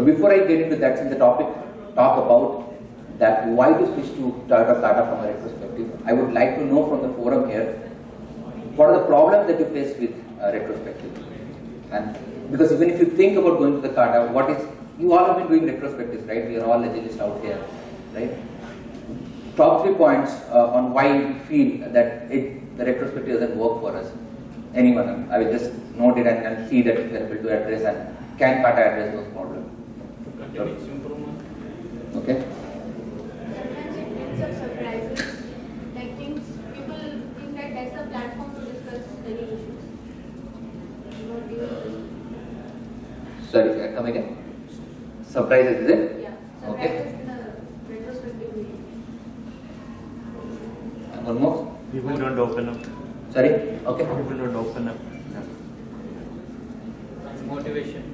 But before I get into that, since the topic talk about that why to switch to Toyota Kata from a retrospective, I would like to know from the forum here, what are the problems that you face with uh, retrospective? And because even if you think about going to the Kata, what is, you all have been doing retrospectives, right? We are all legalists out here, right? Top three points uh, on why we feel that it, the retrospective doesn't work for us. Anyone, I will just note it and, and see that you are able to address and can Kata address those problems. Okay? Sometimes it brings up surprises, like things, people think that that's the platform to discuss any issues. Not even, Sorry, uh, come again. Surprises, is it? yeah, Okay. surprises in the retrospective way. One more. People don't open up. Sorry. Okay. People don't open up. Motivation, motivation.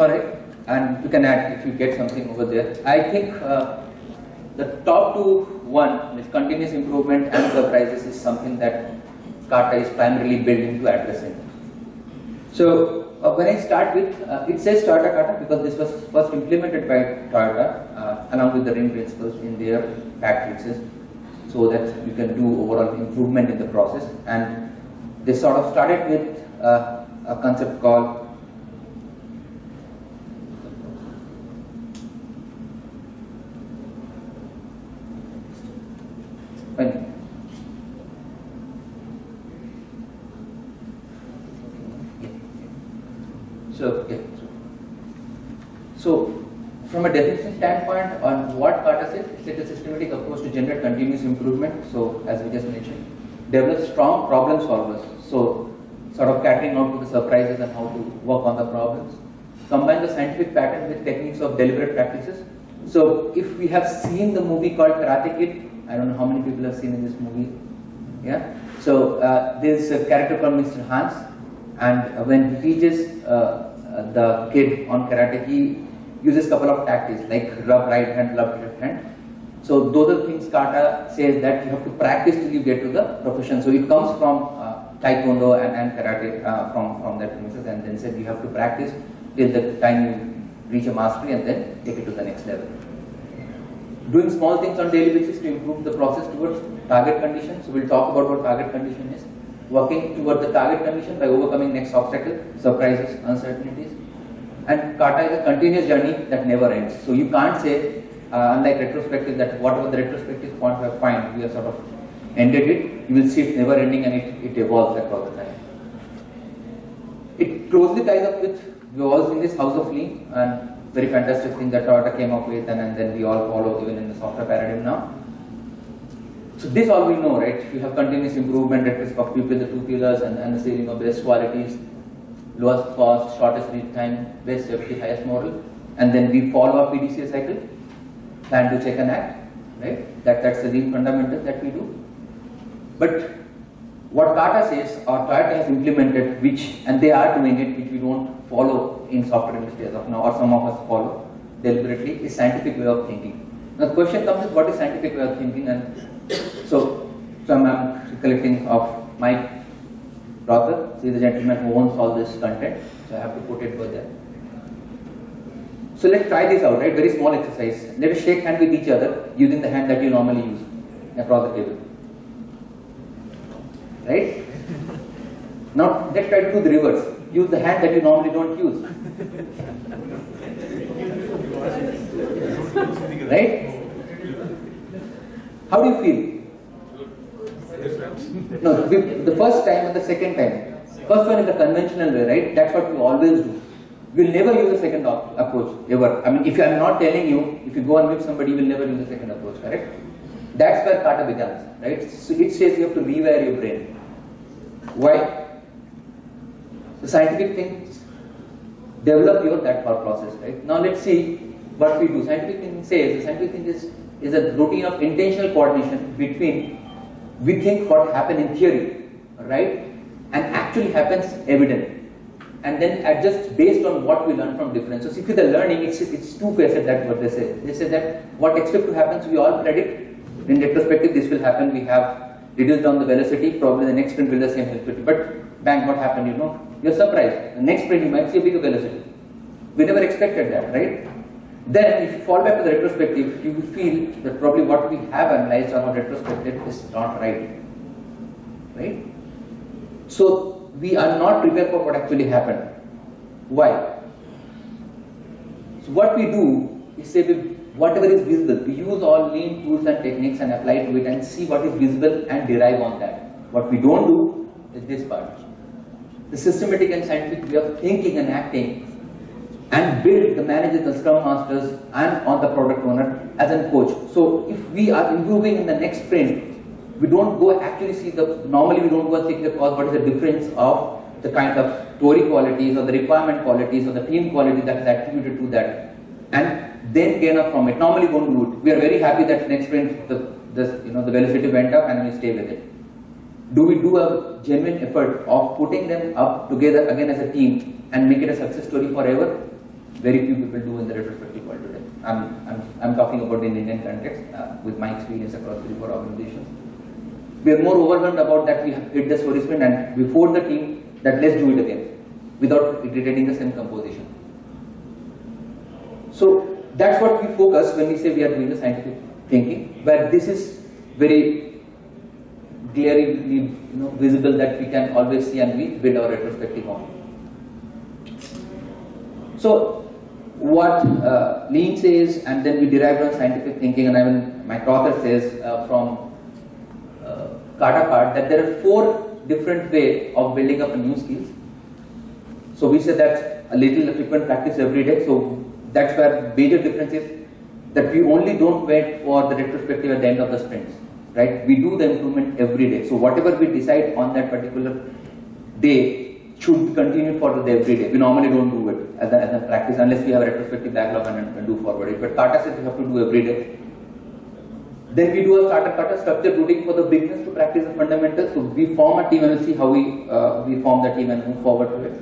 Right, and you can add if you get something over there. I think uh, the top two one with continuous improvement and surprises is something that Kata is primarily built into addressing. So uh, when I start with, uh, it says Toyota Kata because this was first implemented by Toyota uh, along with the ring principles in their factories so that you can do overall improvement in the process and they sort of started with uh, a concept called when so yeah. So from a definition standpoint on what Kata said, it's a systematic continuous improvement. So as we just mentioned, develop strong problem solvers. So sort of catering out to the surprises and how to work on the problems. Combine the scientific pattern with techniques of deliberate practices. So if we have seen the movie called Karate Kid, I don't know how many people have seen in this movie. Yeah. So uh, there's a character called Mr. Hans, and when he teaches uh, the kid on karate, he uses couple of tactics like rub right hand, rub left hand. So those are things Kata says that you have to practice till you get to the profession. So it comes from uh, Taekwondo and, and Karate uh, from, from that premises and then said you have to practice till the time you reach a mastery and then take it to the next level. Doing small things on daily basis to improve the process towards target condition. So we'll talk about what target condition is. Working toward the target condition by overcoming next obstacle, surprises, uncertainties. And Kata is a continuous journey that never ends. So you can't say, uh, unlike retrospective, that whatever the retrospective point we have find, we have sort of ended it. You will see it never ending and it, it evolves across the time. It closely ties up with, we all seen this House of Lean and very fantastic thing that Toyota came up with and, and then we all follow even in the software paradigm now. So this all we know, right? We have continuous improvement of people, the two pillars and, and the ceiling of best qualities, lowest cost, shortest lead time, best safety, highest moral. And then we follow our PDCA cycle, plan to check and act, right? That, that's the lean fundamental that we do. But what Kata says or Toyota has implemented, which, and they are doing it, which we don't follow in software industry as of now, or some of us follow deliberately, is scientific way of thinking. Now the question comes is what is scientific way of thinking and so, so I'm recollecting of Mike Rother, see the gentleman who owns all this content, so I have to put it over there. So let's try this out, right? Very small exercise. Let us shake hand with each other using the hand that you normally use across the table. Right? Now let's try to do the reverse. Use the hand that you normally don't use. Right? How do you feel? No, the first time and the second time. First one is the conventional way, right? That's what we always do. We'll never use a second approach, ever. I mean, if I'm not telling you, if you go and meet somebody, you will never use a second approach, correct? That's where kata begins, right? So it says you have to rewire your brain. Why? The scientific things develop your that thought process, right? Now let's see what we do. Scientific thing says the scientific thing is is a routine of intentional coordination between we think what happened in theory, right, and actually happens evident. And then adjust based on what we learn from difference. So, see, with the learning, it's, it's two facets that what they say. They say that what expect to happen, so we all predict in retrospective this will happen. We have reduced down the velocity, probably the next sprint will the same velocity. But bang, what happened? You know, you're surprised. The next sprint you might see a bigger velocity. We never expected that, right? Then, if you fall back to the retrospective, you will feel that probably what we have analyzed on our retrospective is not right, right? So we are not prepared for what actually happened. Why? So what we do is say we, whatever is visible, we use all lean tools and techniques and apply to it and see what is visible and derive on that. What we don't do is this part. The systematic and scientific way of thinking and acting and build the managers, the scrum masters and on the product owner as a coach. So if we are improving in the next sprint, we don't go actually see the, normally we don't go and see the cause, what is the difference of the kind of story qualities or the requirement qualities or the team quality that is attributed to that and then gain up from it. Normally don't do it. We are very happy that next sprint the, the, you know, the velocity went up and we stay with it. Do we do a genuine effort of putting them up together again as a team and make it a success story forever? Very few people do in the retrospective world today. I'm, I'm, I'm talking about in Indian context uh, with my experience across three, four organizations. We are more overwhelmed about that we have hit the story sprint and we the team that let's do it again without retaining the same composition. So that's what we focus when we say we are doing the scientific thinking, where this is very clearly you know, visible that we can always see and we build our retrospective on. So what uh, Lean says and then we derive on scientific thinking and even Mike Rother says uh, from Kata part that there are four different way of building up a new skills. So we said that a little frequent practice every day. So that's where major difference is that we only don't wait for the retrospective at the end of the sprints, right? We do the improvement every day. So whatever we decide on that particular day should continue for the every day. We normally don't do it as a, as a practice unless we have a retrospective backlog and, and do forward it. But Kata says we have to do every day. Then we do a starter kata structure routing for the beginners to practice the fundamentals. So we form a team and we'll see how we uh, we form the team and move forward to it.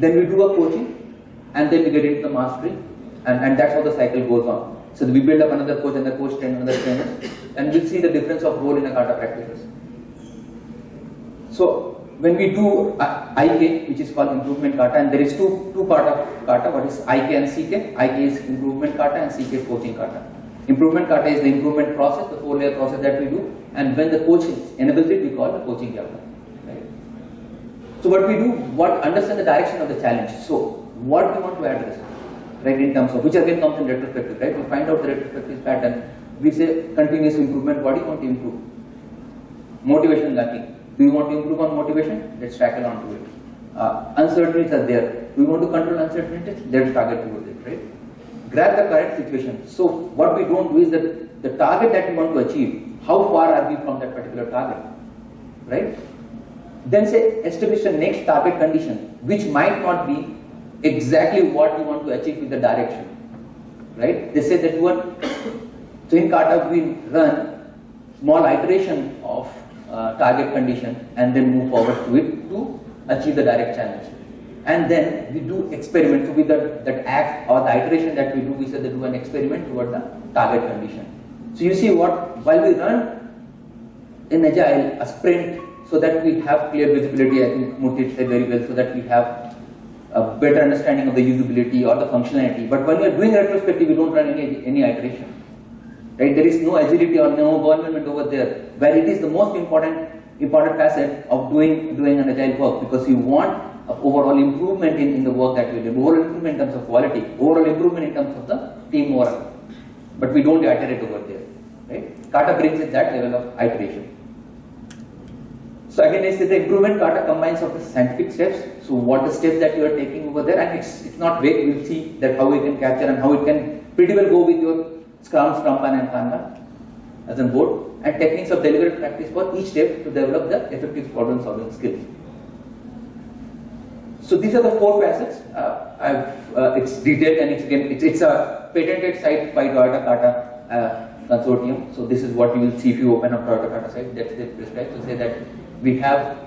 Then we do a coaching and then we get into the mastery and, and that's how the cycle goes on. So we build up another coach and the coach train another trainer and we'll see the difference of role in a kata practices. So when we do uh, IK, which is called improvement kata, and there is two two part of kata. What is IK and CK? IK is improvement kata and CK is coaching kata. Improvement kata is the improvement process, the four layer process that we do, and when the coach enables it, we call the coaching kata. Right? So what we do, what understand the direction of the challenge. So what we want to address, right? In terms of which again comes in retrospective, right? We find out the retrospective pattern. We say continuous improvement. What do you want to improve? Motivation lacking. Do you want to improve on motivation? Let's tackle on to it. Uh, uncertainties are there. Do you want to control uncertainties? Let's target towards it, right? Grab the correct situation. So what we don't do is that the target that we want to achieve, how far are we from that particular target, right? Then say establish the next target condition, which might not be exactly what you want to achieve with the direction, right? They say that want, so in Kata we run small iteration of uh, target condition and then move forward to it to achieve the direct challenge. And then we do experiment. So with that, that act or the iteration that we do, we said that do an experiment toward the target condition. So you see what, while we run in Agile, a sprint, so that we have clear visibility, I think Murthy said very well, so that we have a better understanding of the usability or the functionality. But when we are doing retrospective, we don't run any, any iteration. Right? There is no agility or no government over there, where it is the most important important facet of doing doing an agile work because you want Uh, overall improvement in, in the work that you do, overall improvement in terms of quality, overall improvement in terms of the team morale. But we don't iterate over there. Right? Kata brings in that level of iteration. So again, I say the improvement kata combines of the scientific steps. So what the steps that you are taking over there, and it's it's not vague. We'll see that how we can capture and how it can pretty well go with your Scrum, Scrumban and Kanban as a board and techniques of deliberate practice for each step to develop the effective problem solving skills. So these are the four facets. Uh, uh, it's detailed and it's again it's, it's a patented site by Toyota Kata uh, consortium. So this is what you will see if you open up Toyota Kata site. That's the prescribed. So say that we have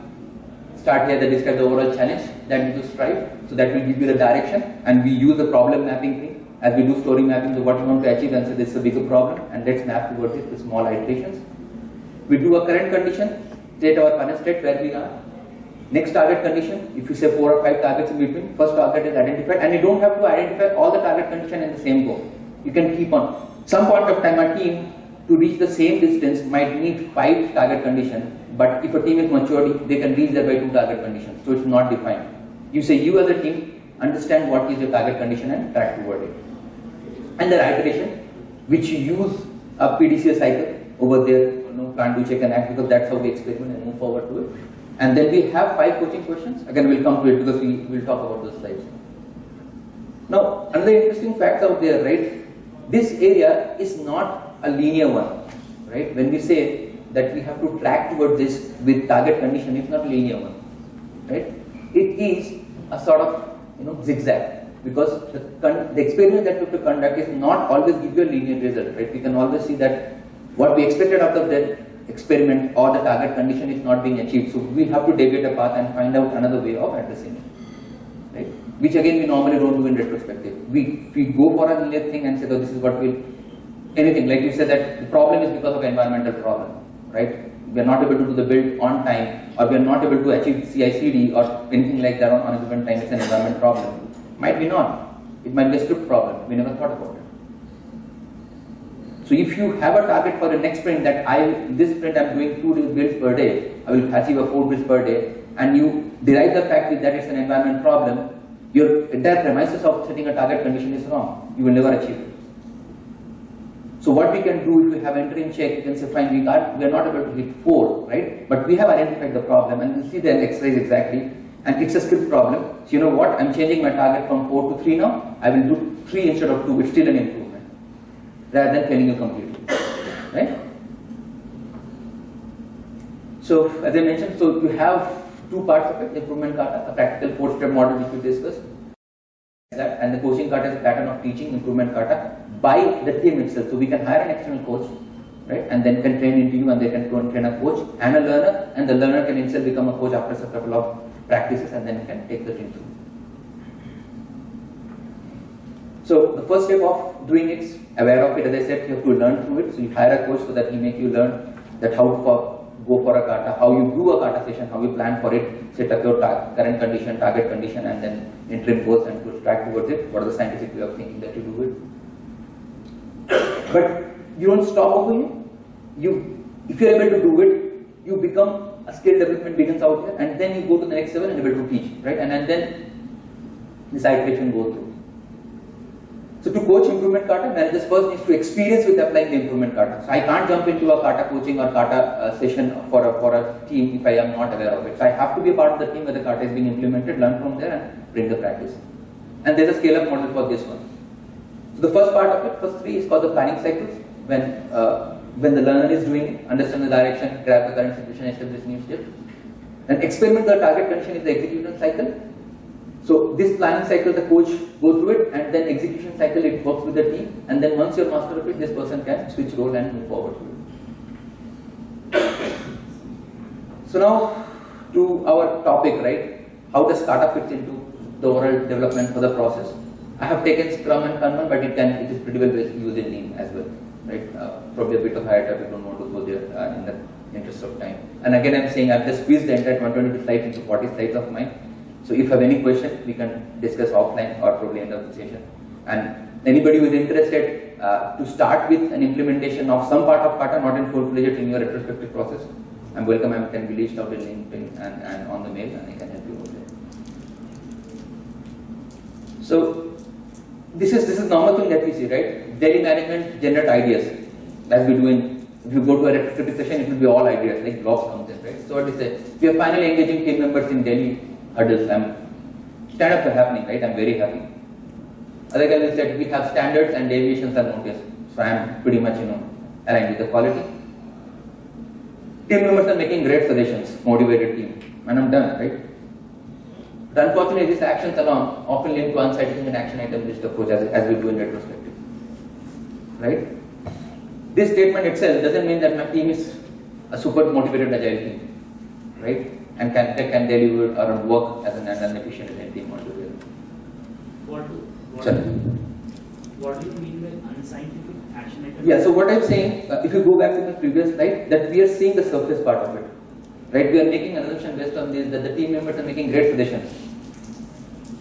start here that describe the overall challenge that we need to strive. So that will give you the direction and we use the problem mapping thing as we do story mapping to what you want to achieve and say this is a bigger problem and let's map towards it with small iterations. We do a current condition, state our current state where we are. Next target condition, if you say four or five targets in between, first target is identified and you don't have to identify all the target condition in the same go. You can keep on. Some point of time a team to reach the same distance might need five target condition, but if a team is matured, they can reach there by two target conditions. So it's not defined. You say you as a team understand what is your target condition and track toward it. And the iteration, which you use a PDCA cycle over there, you know, plan, do, check and act because that's how we experiment and move forward to it. And then we have five coaching questions. Again, we'll come to it because we will talk about those slides. Now, another interesting fact out there, right? This area is not a linear one, right? When we say that we have to track towards this with target condition, it's not a linear one, right? It is a sort of, you know, zigzag because the, the experiment that we have to conduct is not always give you a linear result, right? We can always see that what we expected out of that experiment or the target condition is not being achieved. So we have to deviate a path and find out another way of addressing it, right? Which again we normally don't do in retrospective. We we go for a linear thing and say, oh, this is what we'll anything like you said that the problem is because of environmental problem, right? We are not able to do the build on time, or we are not able to achieve CI/CD or anything like that on, on a given time. It's an environment problem. Might be not. It might be a script problem. We never thought about it. So if you have a target for the next sprint that I this sprint I'm doing two builds per day, I will achieve a four builds per day, and you derive the fact that it's an environment problem, your entire premises of setting a target condition is wrong. You will never achieve it. So what we can do if we have entering check, you can say fine, we got we are not able to hit four, right? But we have identified the problem and you see the exercise exactly. And it's a script problem. So you know what? I'm changing my target from four to three now. I will do three instead of two. It's still an improvement. Rather than failing you completely. Right? So as I mentioned, so you have two parts of it, improvement kata, a practical four-step model which we discussed. That, and the coaching kata is a pattern of teaching improvement kata uh, by the team itself. So we can hire an external coach, right, and then can train into you, and they can train a coach and a learner, and the learner can himself become a coach after a couple of practices, and then can take the team through. So the first step of doing it, aware of it, as I said, you have to learn through it. So you hire a coach so that he make you learn that how to go for a kata, how you do a kata session, how you plan for it, set up your current condition, target condition, and then interim goals and to track towards it. What are the scientific way of thinking that you do it? But you don't stop over here. You, if you're able to do it, you become a skill development begins out here, and then you go to the next level and able to teach, right? And, and then this iteration go through. So to coach improvement kata, managers first needs to experience with applying the improvement kata. So I can't jump into a kata coaching or kata uh, session for a, for a team if I am not aware of it. So I have to be a part of the team where the kata is being implemented, learn from there and bring the practice. And there's a scale up model for this one. So the first part of it, first three is called the planning cycles. When uh, when the learner is doing understand the direction, grab the current situation, establish new steps. Then experiment the target condition is the execution cycle. So this planning cycle, the coach go through it, and then execution cycle, it works with the team, and then once you're master of it, this person can switch role and move forward. So now to our topic, right? How does Kata fit into the overall development for the process? I have taken Scrum and Kanban, but it can it is pretty well used in Lean as well, right? Uh, probably a bit of higher topic, don't want to go there uh, in the interest of time. And again, I'm saying I've just squeezed the entire 122 slides into 40 slides of mine. So if you have any question, we can discuss offline or probably end of the session. And anybody who is interested uh, to start with an implementation of some part of Kata, not in full-fledged in your retrospective process, I'm welcome. I can be reached out in LinkedIn and, and on the mail, and I can help you out there. So this is this is normal thing that we see, right? Daily management generate ideas, as we do in. If you go to a retrospective session, it will be all ideas like blocks comes in, right? So what is it? We are finally engaging team members in daily hurdles. I'm stand-ups are happening, right? I'm very happy. Other guys said we have standards and deviations are noticed. So I'm pretty much you know aligned with the quality. Team members are making great suggestions, motivated team, and I'm done, right? But unfortunately, these actions alone often link to unsatisfying an action item list approach as, as we do in retrospective. Right? This statement itself doesn't mean that my team is a super motivated agile team. Right? And can, can deliver or work as an, an efficient team altogether. What do, what, Sorry. what do you mean by And scientific action item. Yeah, so what I'm saying, uh, if you go back to the previous slide, that we are seeing the surface part of it. Right, we are making an assumption based on this that the team members are making great suggestions.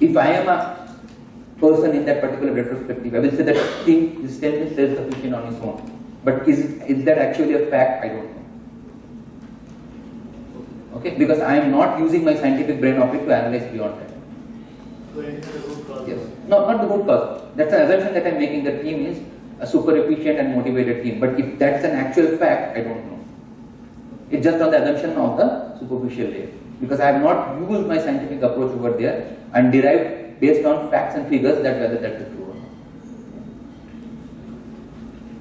If I am a person in that particular retrospective, I will say that team is 10 is self-sufficient on its own. But is, is that actually a fact? I don't know. Okay, because I am not using my scientific brain of it to analyze beyond that. Going into the root cause. Yes. No, not the root cause. That's an assumption that I'm making. The team is a super efficient and motivated team. But if that's an actual fact, I don't know. It's just on the assumption of the superficial layer. Because I have not used my scientific approach over there and derived based on facts and figures that whether that is true or not.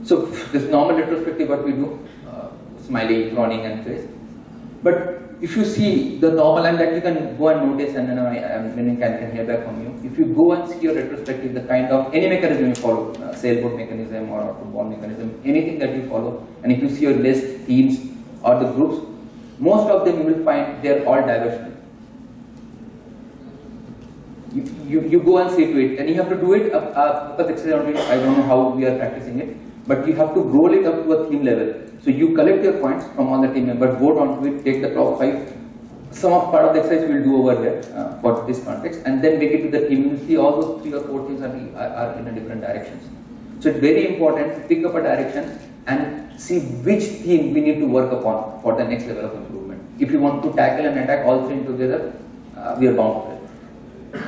So this normal retrospective, what we do, uh, smiley, frowning, and face. But if you see the normal, and that you can go and notice, and then I, I mean, can, can hear back from you. If you go and see your retrospective, the kind of any mechanism you follow, uh, sailboat mechanism or football mechanism, anything that you follow, and if you see your list, teams, or the groups, most of them you will find they are all diversional. You, you, you go and see to it, and you have to do it. Uh, uh, because I don't know how we are practicing it, but you have to roll it up to a theme level. So you collect your points from all the team members, vote onto it, take the top five. Some of part of the exercise we'll do over here uh, for this context, and then make it to the team. You see all those three or four things are, are, are in a different directions. So it's very important to pick up a direction and see which theme we need to work upon for the next level of improvement. If you want to tackle and attack all three together, uh, we are bound to it.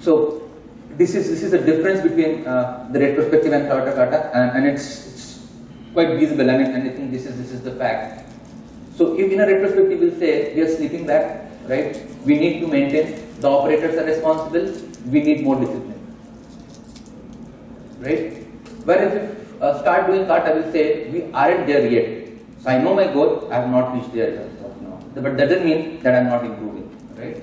So this is this is the difference between uh, the retrospective and kata kata, and, and it's, it's quite visible. Mean, and I think this is this is the fact. So if in a retrospective we'll say we are slipping back, right? We need to maintain. The operators are responsible. We need more discipline, right? Whereas if uh, start doing kata, will say we aren't there yet. So I know my goal. I have not reached there. But that doesn't mean that I'm not improving, right?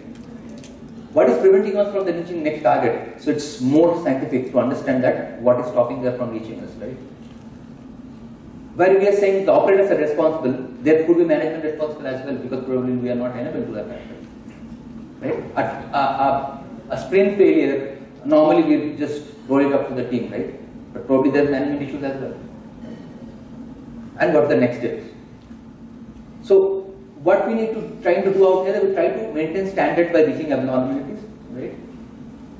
What is preventing us from reaching next target? So it's more scientific to understand that what is stopping us from reaching us, right? Where we are saying the operators are responsible, there could be management responsible as well because probably we are not enabled to that, right? A, a, a, a sprint failure, normally we just roll it up to the team, right? But probably there's management issues as well. And what the next steps? So what we need to try to do out here, we try to maintain standards by reaching abnormalities, right?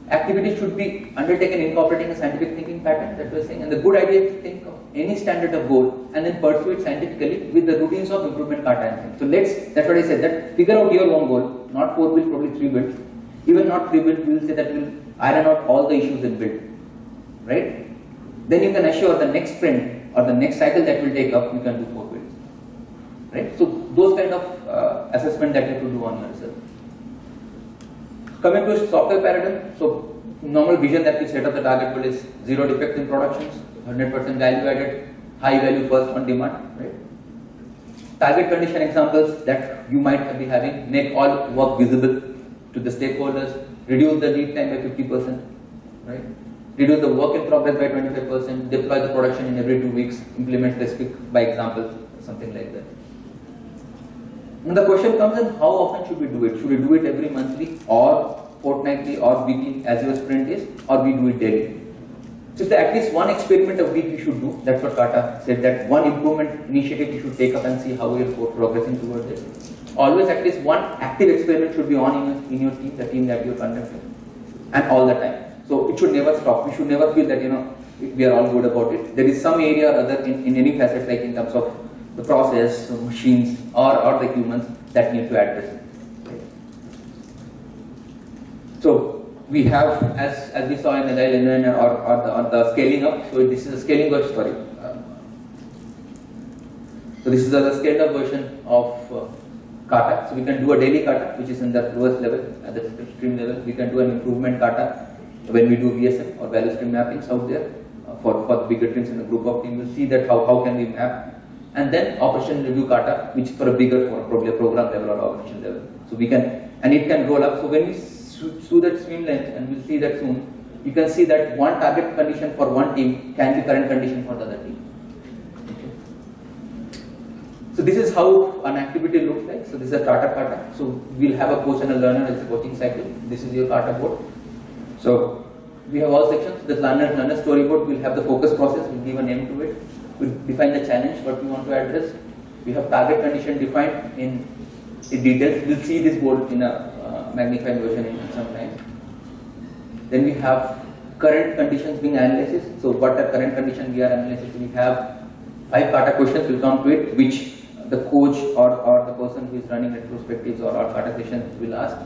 Activity should be undertaken incorporating a scientific thinking pattern that we're saying, and the good idea is to think of any standard of goal and then pursue it scientifically with the routines of improvement things. So let's, that's what I said, that figure out your own goal, not four build, probably three builds. Even not three build, we will say that we'll iron out all the issues in build, right? Then you can assure the next sprint or the next cycle that will take up, you can do four builds, right? So those kind of uh, assessment that you have to do on yourself. Coming to software paradigm, so normal vision that we set up the target goal is zero defect in productions, 100% value added, high value first on demand, right? Target condition examples that you might be having, make all work visible to the stakeholders, reduce the lead time by 50%, right? Reduce the work in progress by 25%, deploy the production in every two weeks, implement specific by example, something like that. And the question comes in how often should we do it? Should we do it every monthly or fortnightly or weekly as your sprint is or we do it daily? So if at least one experiment a week you should do, that's what Kata said that one improvement initiative you should take up and see how you're progressing towards it. Always at least one active experiment should be on in your, in your team, the team that you're conducting and all the time. So it should never stop. We should never feel that you know we are all good about it. There is some area or other in, in any facet like in terms of the process, machines, or, or the humans that need to address it. So we have, as, as we saw in Agile or, or, the, or the scaling up, so this is a scaling up story. So this is a scaled up version of uh, kata. So we can do a daily kata, which is in the lowest level, at the stream level. We can do an improvement kata when we do VSM or value stream mappings out there. Uh, for, for the bigger teams in a group of teams, we'll see that how, how can we map and then operation review kata, which for a bigger, for probably a program level or organization level. So we can, and it can roll up. So when we see that swim length, and we'll see that soon, you can see that one target condition for one team can be current condition for the other team. So this is how an activity looks like. So this is a kata kata. So we'll have a coach and a learner as a coaching cycle. This is your kata board. So we have all sections. The learner, learner storyboard will have the focus process, we'll give a name to it. We'll define the challenge, what we want to address. We have target condition defined in, in details. We'll see this board in a uh, magnified version in some time. Then we have current conditions being analysis. So what are current condition we are analyzing? We have five kata questions will come to it, which the coach or, or the person who is running retrospectives or, or kata sessions will ask.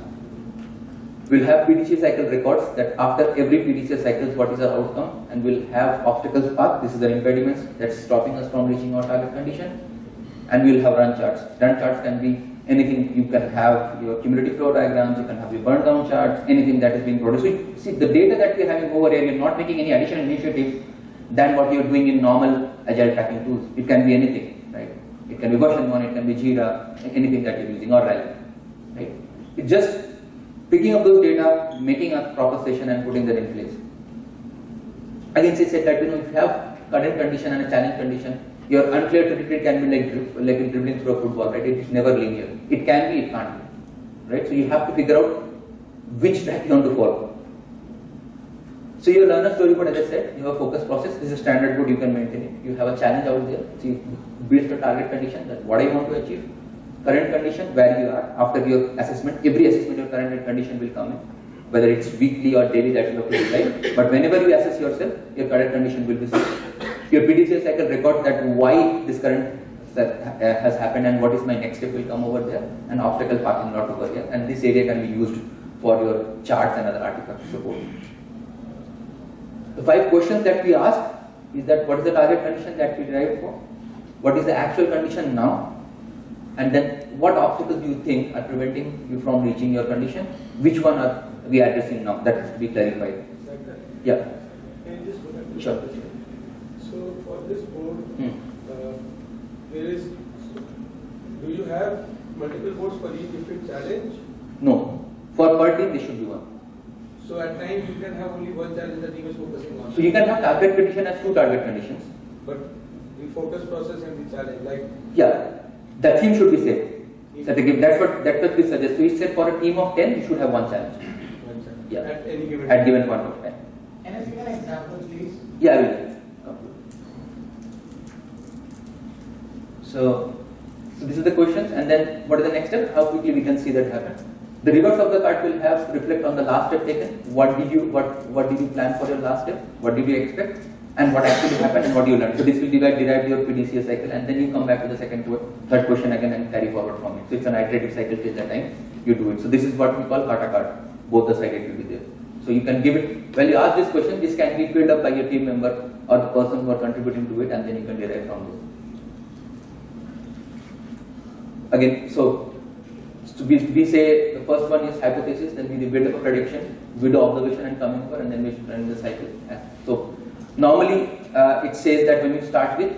We'll have PDCA cycle records that after every PDCA cycles what is our outcome and we'll have obstacles path, this is the impediments that's stopping us from reaching our target condition and we'll have run charts. Run charts can be anything, you can have your cumulative flow diagrams, you can have your burn down charts, anything that is being produced. So see the data that we're having over here, you're not making any additional initiatives than what you're doing in normal agile tracking tools. It can be anything, right? It can be version 1, it can be Jira, anything that you're using or Rally, right? It just picking up those data, making a proper session and putting that in place. Again, she said that you know if you have a current condition and a challenge condition, your unclear trajectory can be like dri- like dribbling through a football, right? It is never linear. It can be, it can't be, right? So you have to figure out which track you want to follow. So your learner storyboard, as I said, you have a focus process. This is a standard board, you can maintain it. You have a challenge out there. So you build the target condition that what I want to achieve. Current condition, where you are after your assessment. Every assessment, your current condition will come in. Whether it's weekly or daily, that you have to decide. But whenever you assess yourself, your current condition will be set. Your PDCA cycle record that why this current uh, has happened and what is my next step will come over there and obstacle parking lot over here and this area can be used for your charts and other artifacts support. The five questions that we ask is that what is the target condition that we derive for? What is the actual condition now? And then what obstacles do you think are preventing you from reaching your condition? Which one are we addressing now? That has to be clarified. Yeah. Can you just? Sure. So for this board, Hmm. uh, there is, do you have multiple boards for each different challenge? No. For per team, there should be one. So at times you can have only one challenge that team is focusing on. So you can have target condition as two target conditions. But the focus process and the challenge, like, Yeah, the team should be same. So they give, that's what that's what we suggest. We said for a team of ten, you should have one challenge one challenge Yeah. at any given at given point of time. Can I see an example, please? Yeah, I will. So, so this is the questions, and then what is the next step? How quickly we can see that happen? The reverse of the card will have reflect on the last step taken. What did you what what did you plan for your last step? What did you expect? And what actually happened and what you learned. So this will divide derive your PDCA cycle, and then you come back to the second third question again and carry forward from it. So it's an iterative cycle till the time you do it. So this is what we call kata card. Both the it will be there. So you can give it when you ask this question, this can be filled up by your team member or the person who are contributing to it, and then you can derive from those. Again, so, so we, we say the first one is hypothesis, then we build up a prediction, we do observation and come over, and then we run the cycle. So normally uh, it says that when you start with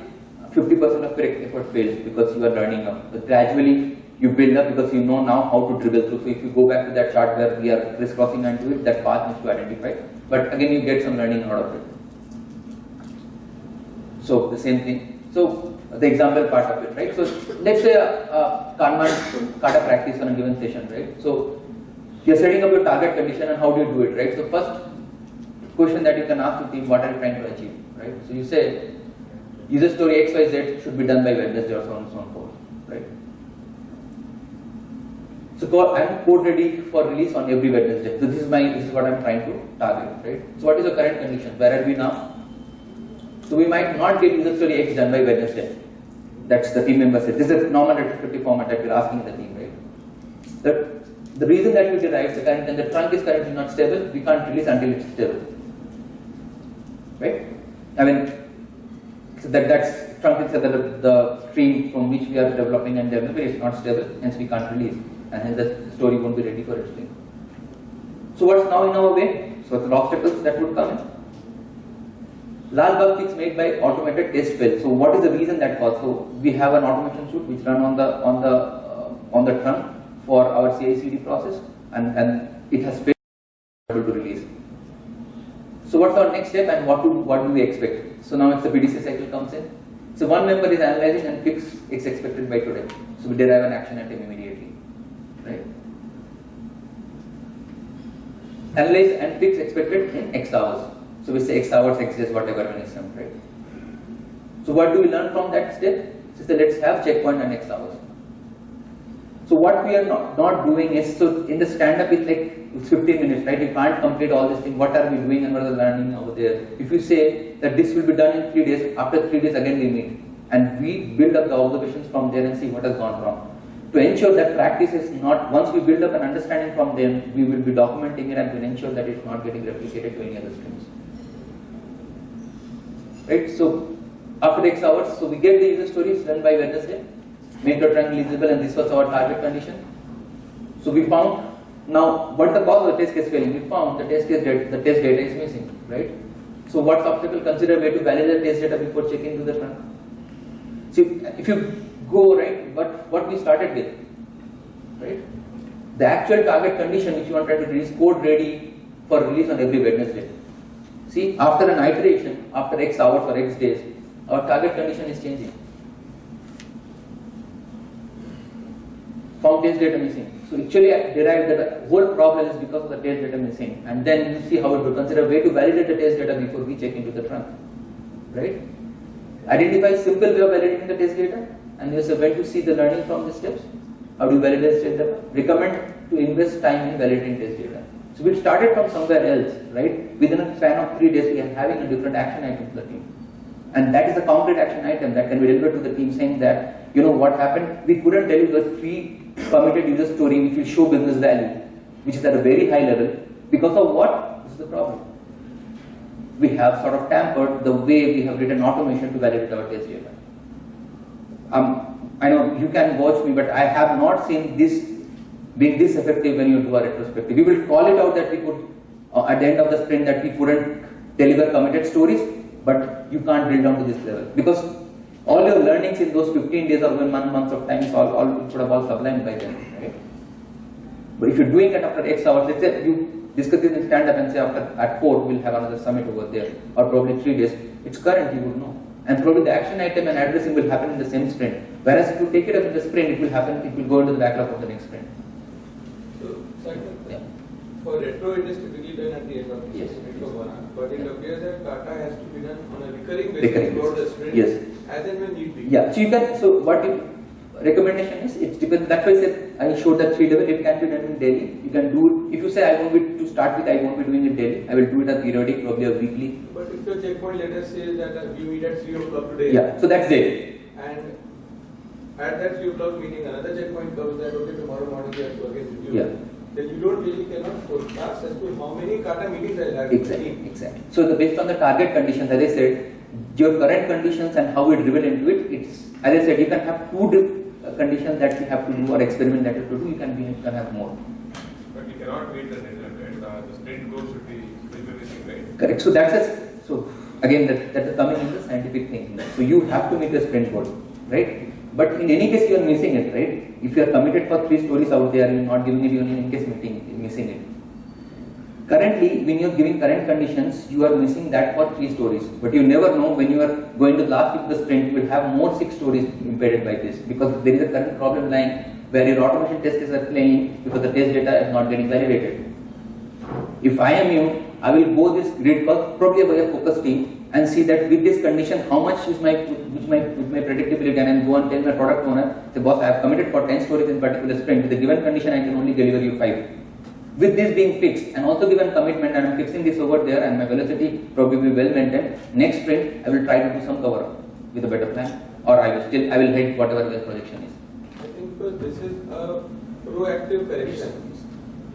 50% of correct effort fails because you are learning up. But gradually you build up because you know now how to dribble through. So if you go back to that chart where we are crisscrossing onto it, that path needs to identify. But again, you get some learning out of it. So the same thing. So the example part of it, right? So let's say a Kanban kata practice on a given session, right? So you're setting up your target condition and how do you do it, right? So first question that you can ask the team, what are you trying to achieve, right? So you say user story XYZ should be done by Wednesday or so on and so forth, right? So I'm code ready for release on every Wednesday. So this is my this is what I'm trying to target, right? So what is the current condition? Where are we now? So we might not get user story X done by Wednesday. That's the team member said. This is a normal retrospective format that we're asking the team, right? The, the reason that we derive the current and the trunk is currently not stable, we can't release until it's stable. Right? I mean, so that that's trunk is the, the stream from which we are developing and developing is not stable, hence we can't release, and hence the story won't be ready for its. So what's now in our way? So the obstacles that would come in. Large bug fix made by automated test fail. So what is the reason that caused? So we have an automation suite which run on the on the uh, on the trunk for our CI/CD process, and and it has failed to release. So what's our next step and what do what do we expect? So now it's the PDC cycle comes in. So one member is analyzing and fix is expected by today. So we derive an action item immediately, right? analyze and fix expected in X hours. So we say X hours, X days, whatever when it's done, right? So what do we learn from that step? That let's have checkpoint and X hours. So what we are not, not doing is, so in the stand-up it's like 15 minutes, right? You can't complete all this thing. What are we doing and what are the learning over there? If you say that this will be done in three days, after three days again we meet and we build up the observations from there and see what has gone wrong. To ensure that practice is not, once we build up an understanding from them, we will be documenting it and will ensure that it's not getting replicated to any other streams. Right? So after X hours, so we get the user stories done by Wednesday, make the triangle visible and this was our target condition. So we found, now what the cause of the test case failing? We found the test case data, the test data is missing, right? So what's obstacle? Consider way to validate the test data before checking to the front. See, if you go right, what, what we started with, right? The actual target condition which you want to release code ready for release on every Wednesday. See, after an iteration, after X hours or X days, our target condition is changing. Found test data missing. So actually I derived that the whole problem is because of the test data missing. And then you see how it will consider a way to validate the test data before we check into the trunk. Right? Identify simple way of validating the test data and you say when to see the learning from the steps. How do you validate test data? Recommend to invest time in validating test data. So we started from somewhere else, right? Within a span of three days, we are having a different action item to the team. And that is a concrete action item that can be delivered to the team saying that, you know what happened, we couldn't tell you the three committed user story which will show business value, which is at a very high level. Because of what? This is the problem. We have sort of tampered the way we have written automation to validate our test data. Um, I know you can watch me, but I have not seen this being this effective when you do a retrospective. We will call it out that we could, uh, at the end of the sprint, that we couldn't deliver committed stories, but you can't drill down to this level because all your learnings in those 15 days or one month, months of time is all, all should have all sublimed by then, right? But if you're doing it after X hours, let's say you discuss it in stand up and say after at 4 we'll have another summit over there, or probably 3 days, it's current, you would know. And probably the action item and addressing will happen in the same sprint. Whereas if you take it up in the sprint, it will happen, it will go into the backlog of the next sprint. So, second, Yeah. for retro, it is typically done at the end of the Yes. sprint for one. But it appears that Kata has to be done on a recurring basis Recurring throughout the sprint. Yes. As and when need be. Yeah, so you can, so what you, recommendation is, it depends, that's why I said, I showed that three level, it can be done in daily. You can do it, if you say I won't be, to start with, I won't be doing it daily, I will do it as periodic, probably a weekly. But if your checkpoint let us say that uh, you meet at 3 o'clock today. Yeah, so that's daily. And at that 3 o'clock meeting, another checkpoint comes that, okay, tomorrow morning we have to again review. Yeah. Then you don't really cannot forecast as to how many kata meetings I'll have. Exactly, exactly. So the, based on the target conditions, as I said, your current conditions and how we driven into it, it's, as I said, you can have two uh, conditions that you have to do or experiment that you have to do, you can be, you can have more. But you cannot meet the right? The- The sprint goal should be, will right? Correct. So that's a, so again, that, that's coming in the scientific thinking. So you have to meet the sprint goal, right? But in any case, you are missing it, right? If you are committed for three stories out there, you are not giving it even in case meeting, you're missing it. Currently, when you are giving current conditions, you are missing that for three stories. But you never know when you are going to the last of the sprint, you will have more six stories impeded by this because there is a current problem lying where your automation testers are failing because the test data is not getting validated. If I am you, I will go this grid path, probably by a focus team and see that with this condition, how much is my, which my, with my predictability and go and tell my product owner, say boss, I have committed for 10 stories in particular sprint. With the given condition, I can only deliver you 5. With this being fixed and also given commitment and I'm fixing this over there and my velocity probably will be well maintained, next sprint I will try to do some cover up with a better plan or I will still, I will hit whatever the projection is. I think this is a proactive correction.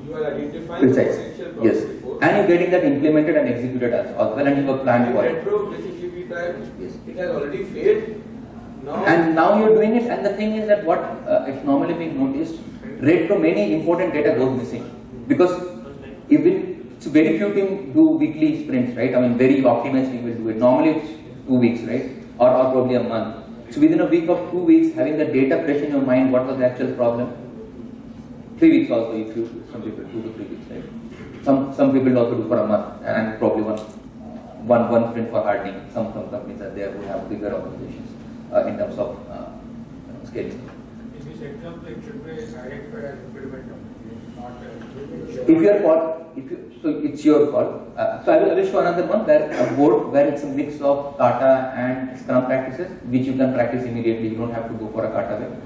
You are identifying the Precise. potential Yes. before. And you're getting that implemented and executed as well and you have planned for it. retro, basically we tried, Yes. it has already failed. Now. And now you're doing it, and the thing is that what uh, is normally being noticed, retro many important data goes missing because even so very few team do weekly sprints, right? I mean, very optimized team will do it. Normally it's two weeks, right? Or, or probably a month. So within a week of two weeks, having the data fresh in your mind, what was the actual problem? Three weeks also, if you some people two to three weeks, right? Some some people also do for a month, and probably one one one sprint for hardening. Some some companies are there who have bigger organizations uh, in terms of uh, scaling. In this example, it should be identified as impediment, If you are for if you, so it's your call. Uh, so I will, show another one where a board where it's a mix of kata and scrum practices, which you can practice immediately. You don't have to go for a kata way.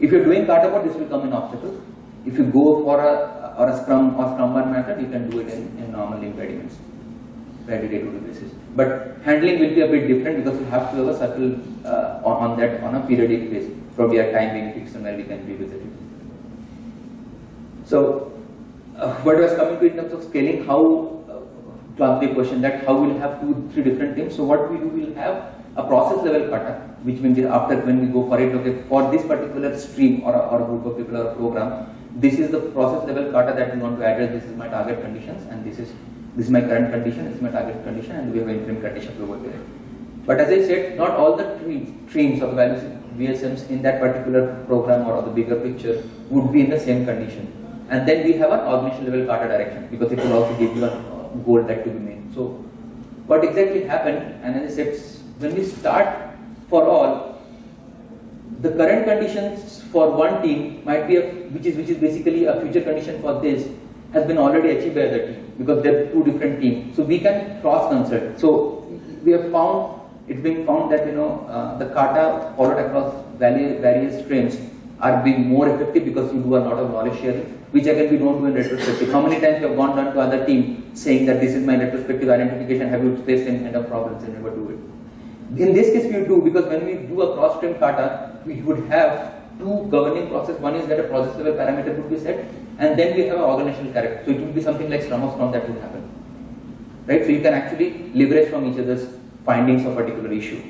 If you're doing kata board, this will come in obstacles. If you go for a or a scrum or scrum bar method, you can do it in, in normal impediments, very day-to-day basis. But handling will be a bit different because you have to have a circle uh, on, on that on a periodic basis. Probably a time being fixed and where we can revisit it. So, uh, what was coming to in terms of scaling, how uh, to answer the question that how we'll have two, three different teams. So, what we do, we'll have a process level kata, which means after when we go for it, okay, for this particular stream or or group of people or program, this is the process level kata that we want to address. This is my target conditions, and this is this is my current condition, this is my target condition, and we have interim condition with it. But as I said, not all the tre- streams of the values VSMs in that particular program or the bigger picture would be in the same condition. And then we have an organization level kata direction because it will also give you a uh, goal that to be made. So, what exactly happened, and as I said, when we start for all, the current conditions for one team might be a, which is which is basically a future condition for this has been already achieved by the team because they're two different teams. So we can cross consult. So we have found it's been found that you know uh, the kata followed across various, various streams are being more effective because you do a lot of knowledge sharing, which again we don't do in retrospective. How many times you have gone down to other team saying that this is my retrospective identification, have you faced any kind of problems and never do it? In this case we do because when we do a cross stream kata, we would have two governing process. One is that a process level parameter would be set and then we have an organizational character. So it would be something like Scrum of that would happen. Right? So you can actually leverage from each other's findings of a particular issue.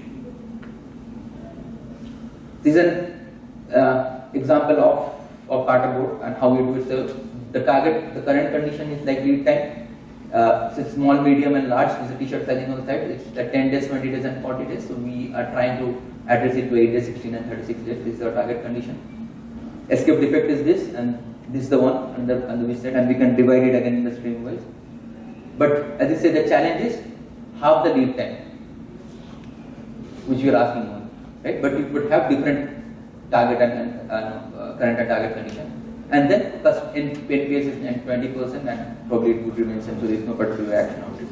This is an uh, example of, of kata board and how we do it. So the target, the current condition is like lead time. Uh, small, medium and large, there's a t-shirt sizing on the side. It's like 10 days, 20 days and 40 days. So we are trying to address it to 8 days, 16 and 36 days. This is our target condition. Escape defect is this and this is the one under, under we set and we can divide it again in the stream wise. But as I said, the challenge is half the lead time, which you are asking on, right? But you would have different target and, and uh, current and target condition. And then plus in NPS is 20% and probably it would remain same, so there is no particular action on it.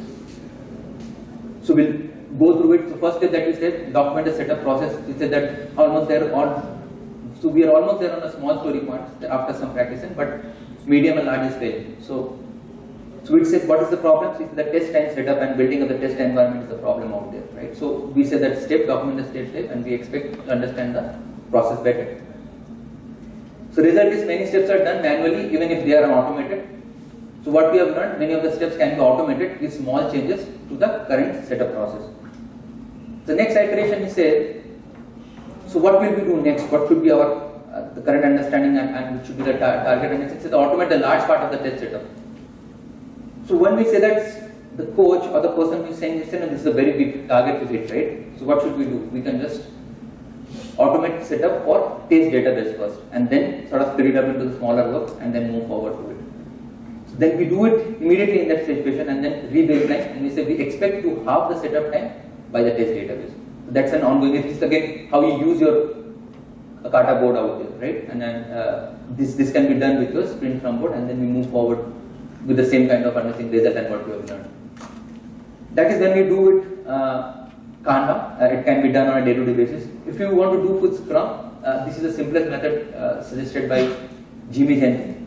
So we'll go through it. So first step that we said, document the setup process. We said that almost there on so we are almost there on a small story point after some practicing, but medium and large fail. So, so we said what is the problem? So the test time setup and building of the test environment is the problem out there, right? So we said that step, document the step step, and we expect to understand the process better. So result is many steps are done manually, even if they are automated. So what we have learned, many of the steps can be automated with small changes to the current setup process. The next iteration is say so what will we do next? What should be our uh, the current understanding and, and which should be the tar target? And it's, it's automate the large part of the test setup. So when we say that the coach or the person who is saying this, this is a very big target to hit, right? So what should we do? We can just automate setup for test database first, and then sort of split it up into the smaller work, and then move forward to it. So then we do it immediately in that situation, and then re-baseline, and we say we expect to halve the setup time by the test database. So That's an ongoing. This is again how you use your kata board out there, right? And then uh, this this can be done with your sprint from board, and then we move forward with the same kind of understanding result and what we have learned. That is when we do it uh, Kanban. Uh, it can be done on a day-to-day basis. If you want to do with Scrum, uh, this is the simplest method uh, suggested by Jimmy Janlén.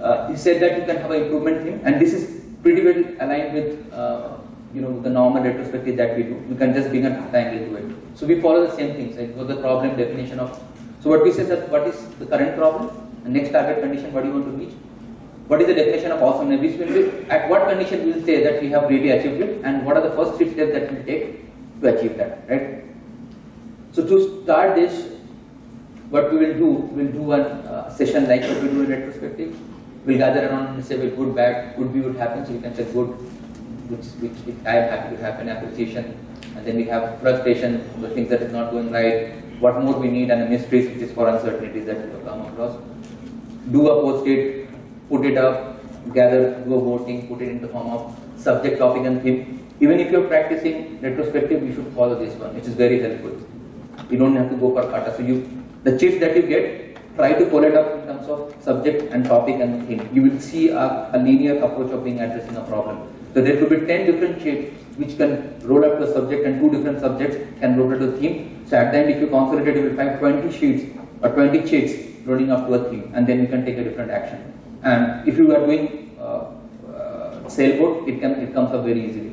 Uh, he said that you can have an improvement theme, and this is pretty well aligned with uh, you know, the normal retrospective that we do. We can just bring a data angle to it. So we follow the same things, like what the problem definition of. So what we say that what is the current problem, the next target condition, what do you want to reach? What is the definition of awesomeness? Which at what condition we will say that we have really achieved it, and what are the first three steps that we take to achieve that, right? So to start this, what we will do, we'll do a uh, session like what we do in retrospective. We'll gather around and say, well, good, bad, good be, would happen. So we can say good, which, which, I am happy to happen, appreciation, and then we have frustration, the things that is not going right, what more we need, and the mysteries, which is for uncertainties that we have come across. Do a post-it, put it up, gather, do a voting, put it in the form of subject, topic, and theme. Even if you're practicing retrospective, you should follow this one, which is very helpful. You don't have to go for kata. So you, the cheats that you get try to pull it up in terms of subject and topic and theme. You will see a, a linear approach of being addressing a problem. So there could be 10 different shapes which can roll up to a subject and two different subjects can roll up to a theme. So at the end if you consolidate you will find 20 sheets or 20 sheets rolling up to a theme and then you can take a different action. And if you are doing uh, uh, sailboat, it can it comes up very easily.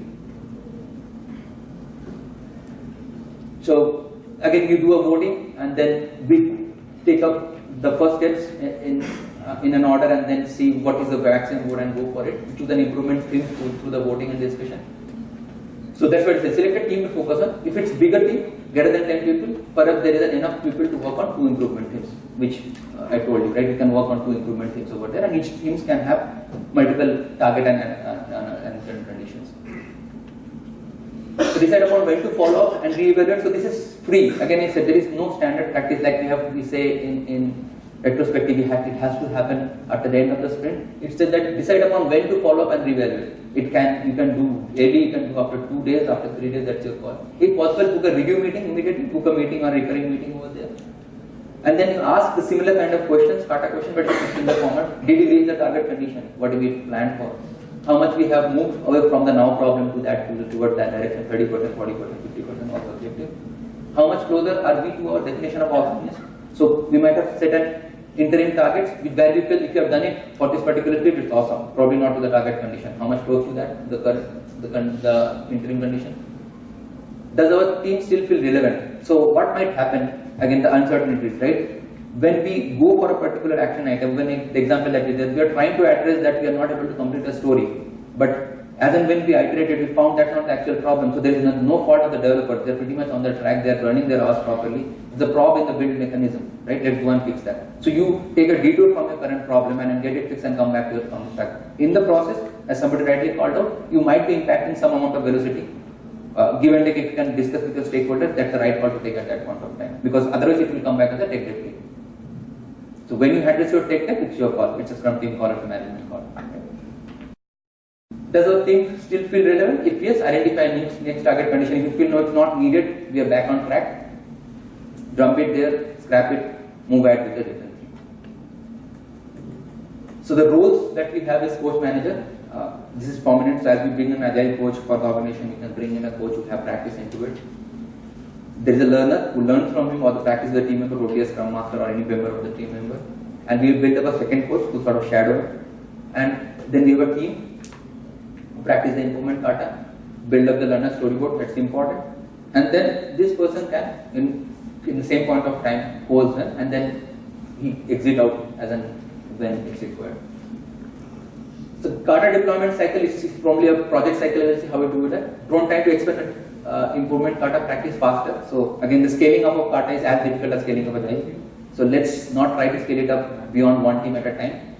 So again, you do a voting, and then we take up the first steps in uh, in an order, and then see what is the vaccine vote and go for it. Choose an improvement through, through the voting and discussion. So that's what it says. Select a team to focus on. If it's bigger team, greater than 10 people, perhaps there is enough people to work on two improvement teams, which uh, I told you, right? You can work on two improvement teams over there, and each teams can have multiple target and, and, and, and certain conditions. So decide upon when to follow up and reevaluate. So this is free. Again, I said there is no standard practice like we have. We say in in retrospective, have, it has to happen at the end of the sprint. It said that decide upon when to follow up and reevaluate. It can you can do daily, you can do after two days, after three days. That's your call. If possible, book a review meeting immediately. Book a meeting or recurring meeting over there. And then you ask the similar kind of questions, kata question, but in the format. Did you reach the target condition? What we plan for? How much we have moved away from the now problem to that to toward that direction, 30%, 40%, 50% of objective. How much closer are we to our definition of awesomeness? So we might have set an interim targets where we feel if you have done it for this particular period, it's awesome. Probably not to the target condition. How much close to that? The current, the, the interim condition. Does our team still feel relevant? So what might happen? Again, the uncertainties, right? When we go for a particular action item, when it, the example that we are trying to address that we are not able to complete a story. But as and when we iterated, we found that's not the actual problem. So there is no, fault of the developers. They're pretty much on the track. They're running their hours properly. The prob in the build mechanism, right? Let's go and fix that. So you take a detour from your current problem and get it fixed and come back to your from track. In the process, as somebody rightly called out, you might be impacting some amount of velocity. Uh, give and take, if you can discuss with your stakeholders, that's the right call to take at that point of time. Because otherwise, it will come back as a tech debt. So when you address your tech debt, it's your call. It's a Scrum team call, it's a management call. Does our team still feel relevant? If yes, identify next, next target condition. If you feel no, it's not needed, we are back on track. Dump it there, scrap it, move ahead with the different team. So the roles that we have as coach manager, uh, this is prominent. So as we bring an agile coach for the organization, we can bring in a coach who have practice into it. There is a learner who learns from him or the practice of the team member, be a scrum master or any member of the team member. And we build up a second coach who sort of shadow. And then we have a team who practice the improvement kata, build up the learner storyboard, that's important. And then this person can, in, in the same point of time, holds them and then he exit out as an when it's required. So kata deployment cycle is probably a project cycle, let's see how we do that. Don't try to expect uh, improvement kata practice faster. So again, the scaling up of kata is as difficult as scaling up a team. So let's not try to scale it up beyond one team at a time.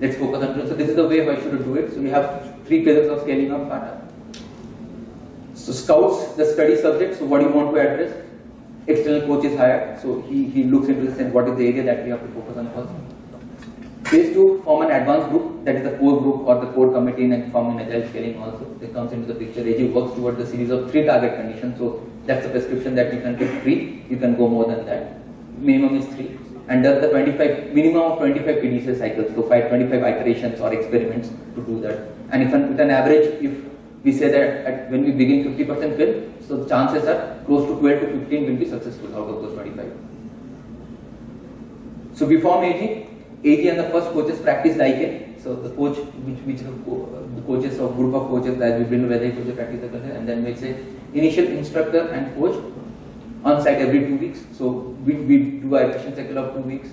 Let's focus on. So this is the way I should do it. So we have three phases of scaling up kata. So scouts the study subject. So what do you want to address? External coach is hired. So he, he looks into this and what is the area that we have to focus on first. Phase two, form an advanced group, that is the core group or the core committee and form an agile scaling also. It comes into the picture. AG works towards the series of three target conditions. So that's the prescription that you can take three. You can go more than that. Minimum is three. And does the 25 minimum of 25 PDCA cycles, so five, 25 iterations or experiments to do that. And if an, with an average, if we say that at, when we begin 50% fill, so chances are close to 12 to 15 will be successful out of those 25. So we form AG. AG and the first coaches practice like it. So the coach, which, which the, co the coaches or group of coaches that we build whether coaches practice the culture, and then we say initial instructor and coach on site every two weeks. So we, we do a session cycle of two weeks.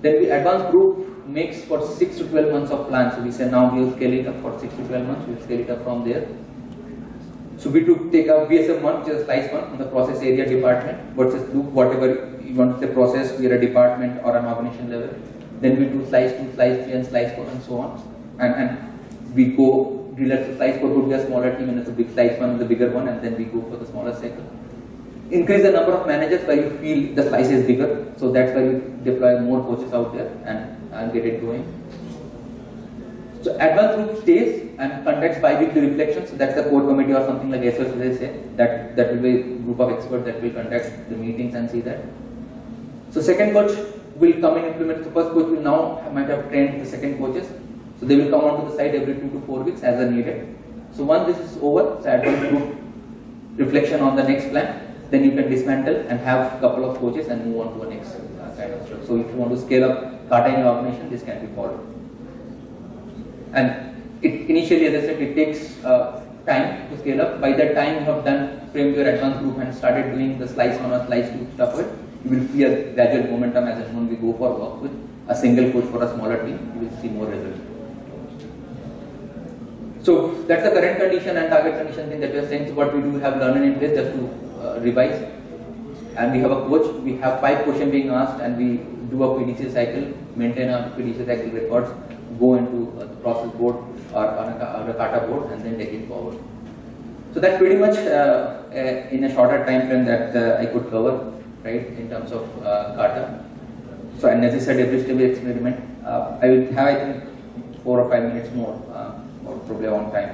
Then we advanced group makes for six to 12 months of plan. So we say now we'll scale it up for six to 12 months. We'll scale it up from there. So we do take a VSM one, which is a slice one on the process area department versus do whatever you want to say process, we are a department or an organization level. Then we do slice two, slice three, and slice four, and so on. And, and we go relax to slice four would be a smaller team, and it's a big slice one, is the bigger one, and then we go for the smaller cycle. Increase the number of managers where you feel the slice is bigger, so that's why you deploy more coaches out there and, and get it going. So advanced group stays and conducts bi-weekly reflections. So that's the core committee or something like SOS as they say. That that will be a group of experts that will conduct the meetings and see that. So second coach will come and implement, the first coach will now might have trained the second coaches. So they will come onto the site every two to four weeks as are needed. So once this is over, so advanced group reflection on the next plan, then you can dismantle and have a couple of coaches and move on to the next uh, kind of stuff. So if you want to scale up Kata in your organization, this can be followed. And it initially, as I said, it takes uh, time to scale up. By that time, you have done frame your advanced group and started doing the slice one or slice two stuff. It you will see a gradual momentum as and when we go for work with a single coach for a smaller team. You will see more results. So that's the current condition and target condition thing that we are saying. So what we do, we have learning in place just to uh, revise. And we have a coach, we have five questions being asked and we do a PDC cycle, maintain our PDC cycle records, go into uh, the process board or on a, or a kata board and then take it forward. So that's pretty much uh, uh, in a shorter time frame that uh, I could cover, right, in terms of uh, kata. So and as I said, every stable experiment, uh, I will have I think four or five minutes more, uh, or probably on time.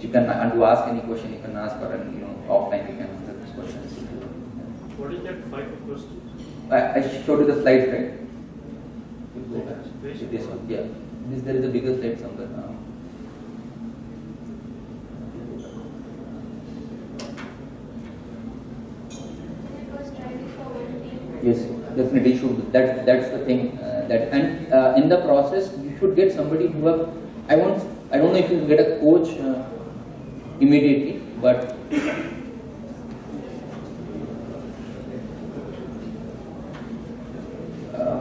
You can and to ask any question, you can ask or you know offline you can answer this question. What is that five questions? I, I showed you the slide, right? This one, yeah. This there is a bigger slide somewhere. Uh, It was tried for one team. Yes, definitely should. That's that's the thing. Uh, that and uh, in the process, you should get somebody who have. I want. I don't know if you get a coach uh, immediately, but uh,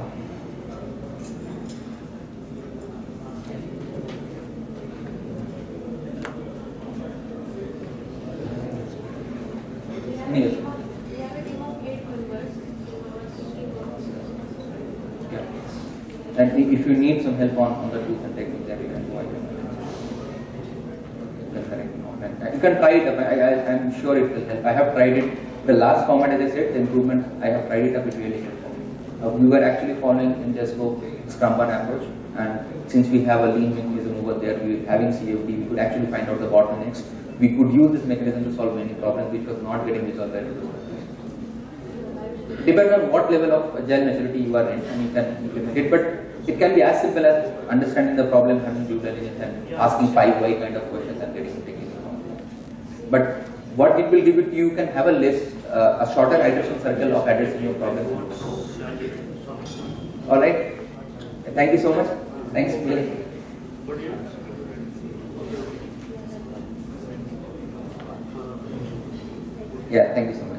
We have a Yes. team of, we have a team of eight members. Yeah. And i- if you need some help on, on the tools and techniques that you can. You can try it. I, I'm sure it will help. I have tried it. The last format, as I said, the improvement, I have tried it up, it really helped. Uh, we were actually following in Jesco Scrum approach and since we have a lean mechanism over there, we having CFD, we could actually find out the bottlenecks. We could use this mechanism to solve many problems which was not getting resolved by the depending on what level of agile maturity you are in and you can implement it. But it can be as simple as understanding the problem, having due diligence and asking five why kind of questions and getting taken on. But what it will give it to you, can have a list, uh, a shorter iteration circle of addressing your problem. Alright? Thank you so much. Thanks, you? Yeah, thank you so much.